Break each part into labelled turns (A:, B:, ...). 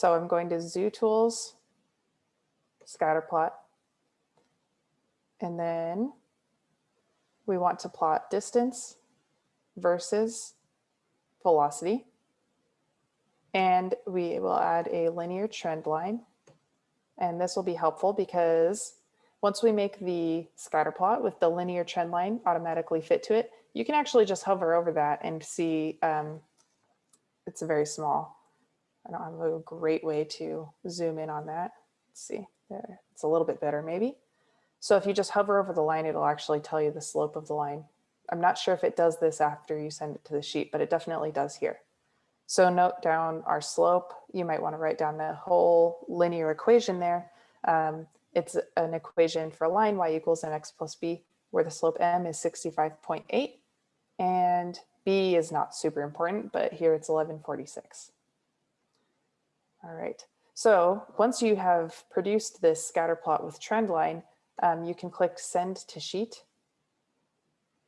A: So I'm going to Zoo Tools, scatter plot. And then we want to plot distance versus velocity. And we will add a linear trend line. And this will be helpful because once we make the scatter plot with the linear trend line automatically fit to it, you can actually just hover over that and see um, it's very small. I don't have a great way to zoom in on that. Let's see there. It's a little bit better maybe. So if you just hover over the line, it'll actually tell you the slope of the line. I'm not sure if it does this after you send it to the sheet, but it definitely does here. So note down our slope. You might want to write down the whole linear equation there. Um, it's an equation for a line y equals mx plus b, where the slope m is 65.8 and b is not super important, but here it's 1146. All right, so once you have produced this scatter plot with trend line, um, you can click send to sheet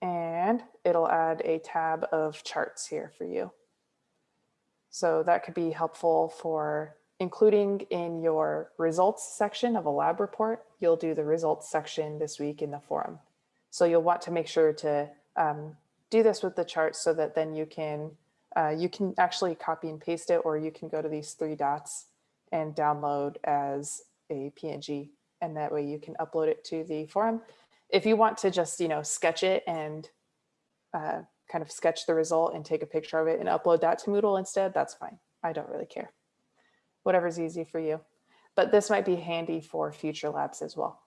A: and it'll add a tab of charts here for you. So that could be helpful for including in your results section of a lab report, you'll do the results section this week in the forum. So you'll want to make sure to um, do this with the charts so that then you can uh, you can actually copy and paste it or you can go to these three dots and download as a PNG and that way you can upload it to the forum. If you want to just, you know, sketch it and uh, kind of sketch the result and take a picture of it and upload that to Moodle instead, that's fine. I don't really care. Whatever's easy for you. But this might be handy for future labs as well.